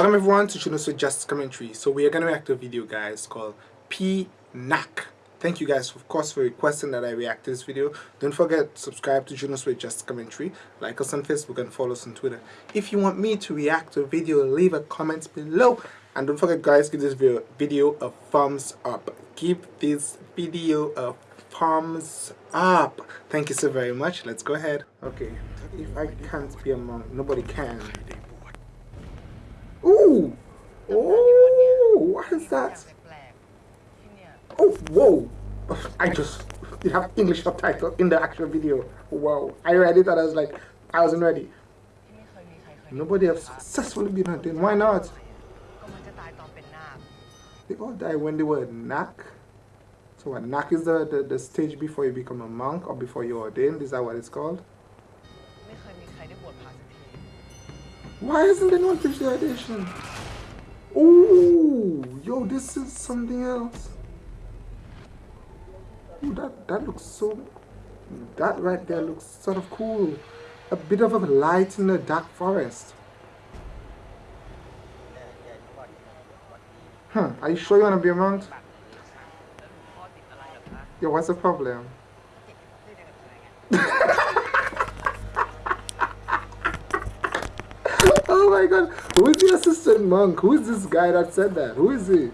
Welcome everyone to Junos Just Commentary. So we are going to react to a video guys called P-Nak. Thank you guys of course for requesting that I react to this video. Don't forget subscribe to Junos with Just Commentary. Like us on Facebook and follow us on Twitter. If you want me to react to a video, leave a comment below. And don't forget guys, give this video, video a thumbs up. Give this video a thumbs up. Thank you so very much. Let's go ahead. Okay, if I can't be a monk, nobody can. Ooh! Oh, what is that? Oh, whoa! I just you have English subtitle in the actual video. Wow! I read it and I was like, I wasn't ready. Nobody has successfully been ordained. Why not? They all die when they were nak. So what nak is the, the, the stage before you become a monk or before you're ordained? Is that what it's called? Why isn't anyone finished the audition? Oh, yo, this is something else. Ooh, that that looks so. That right there looks sort of cool. A bit of a light in the dark forest. Hmm, are you sure you want to be around? Yo, what's the problem? Oh my god, who is the assistant monk? Who is this guy that said that? Who is he?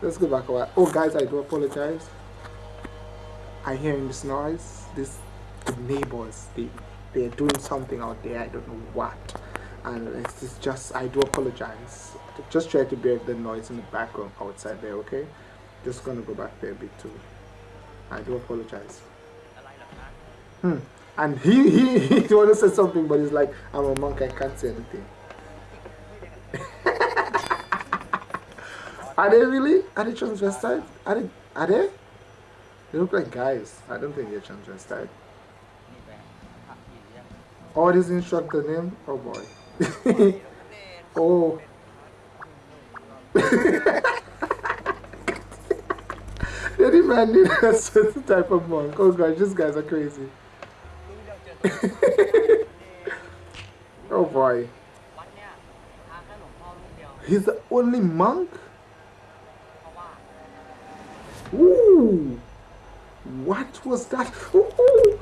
Let's go back a while. Oh guys, I do apologize. I hearing this noise. This the neighbors, they they're doing something out there. I don't know what. And it's, it's just I do apologize. Just try to bear the noise in the background outside there, okay? Just gonna go back there a bit too. I do apologize. Hmm. And he he he wanna say something, but he's like, I'm a monk, I can't say anything. Are they really? Are they transvestite? Are they? Are they? They look like guys. I don't think they're transvestite. Oh, this instructor name? Oh boy. oh. they demanded a certain type of monk. Oh gosh, these guys are crazy. oh boy. He's the only monk? Ooh! What was that? Ooh!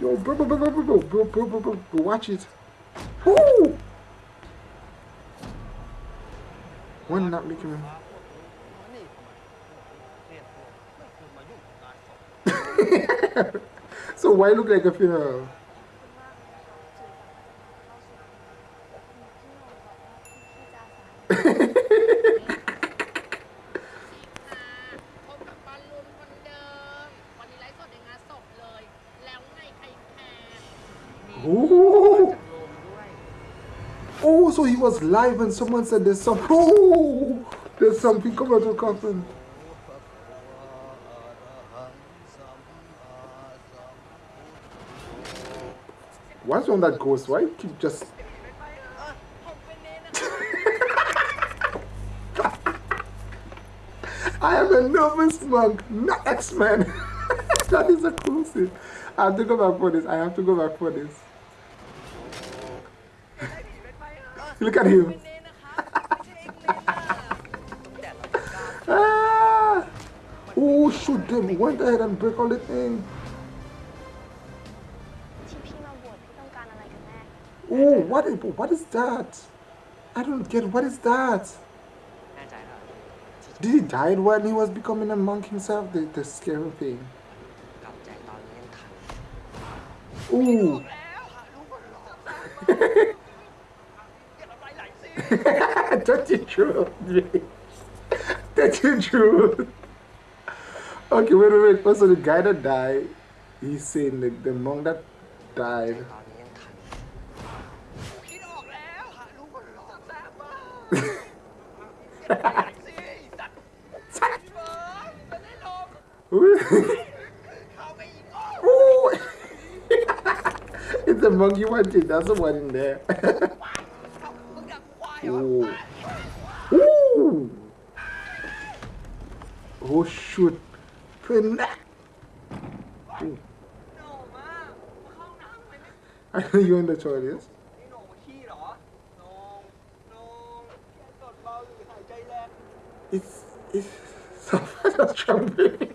Yo, bro, bro, bro, bro, bro, bro, bro, bro, bro, bro, watch it. Ooh! When not making him. so why look like a funeral? Oh, oh, so he was live and someone said there's some. Oh, there's something coming of the coffin. What's wrong that ghost? Why keep just I am a nervous monk, not X-Men. that is exclusive. I have to go back for this. I have to go back for this. Look at him. ah! Oh, shoot them. Went ahead and break all the thing. Oh, what, what is that? I don't get what is that? Did he die when he was becoming a monk himself? The, the scary thing. Ooh. That's the truth. That's the truth. Okay, wait, wait, wait. First, so the guy that died, he's saying the, the monk that died. it's a monkey wanted. That's the one in there. Ooh. Oh shoot! Connect! No, I know you and the child, yes? It's... it's... Someone's jumping!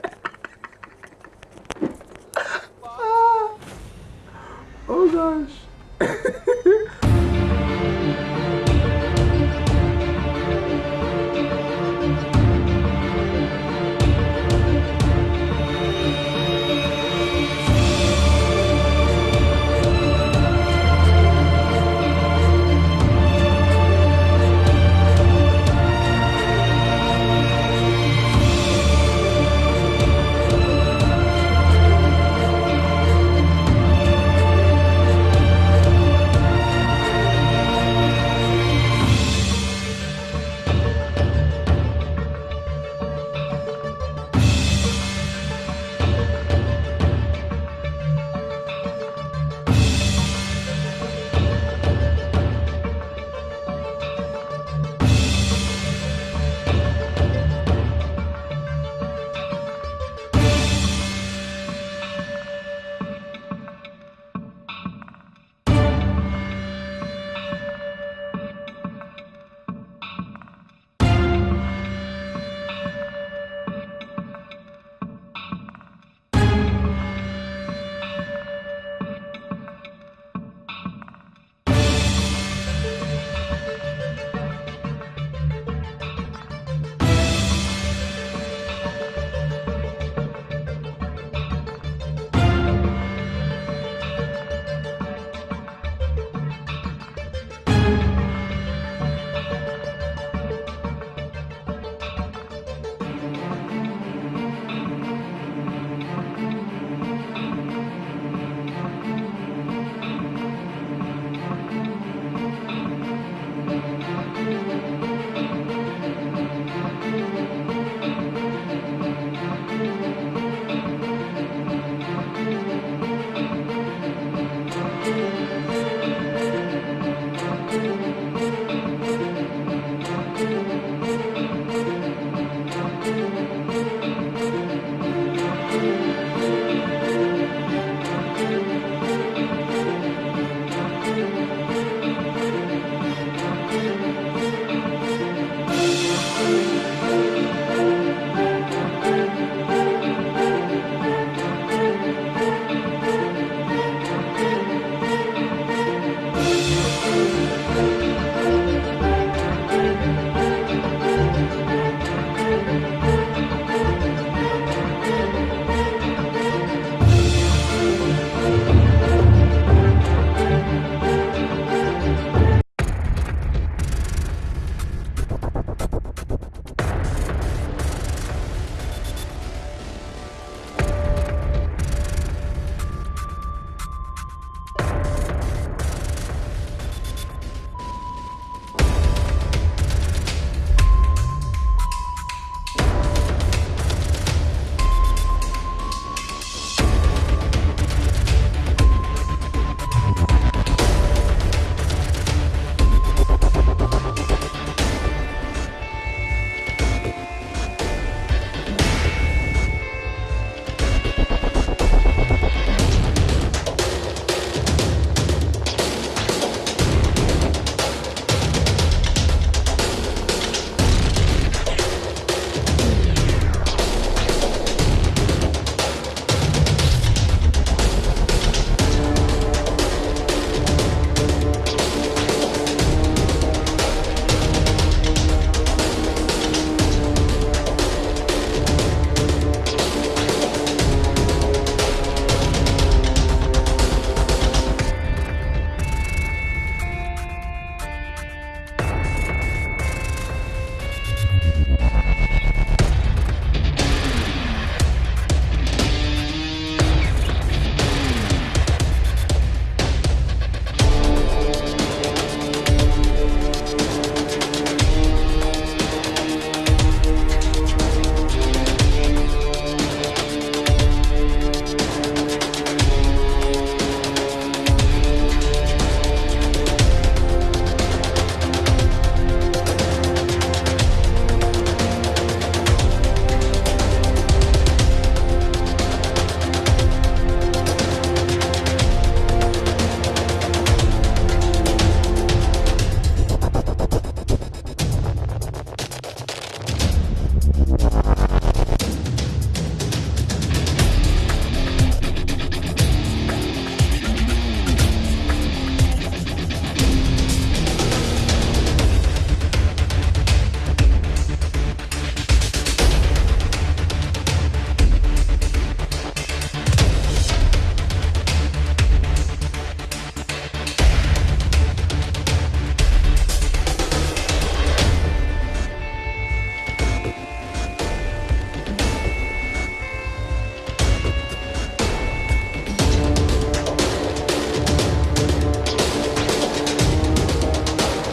oh gosh!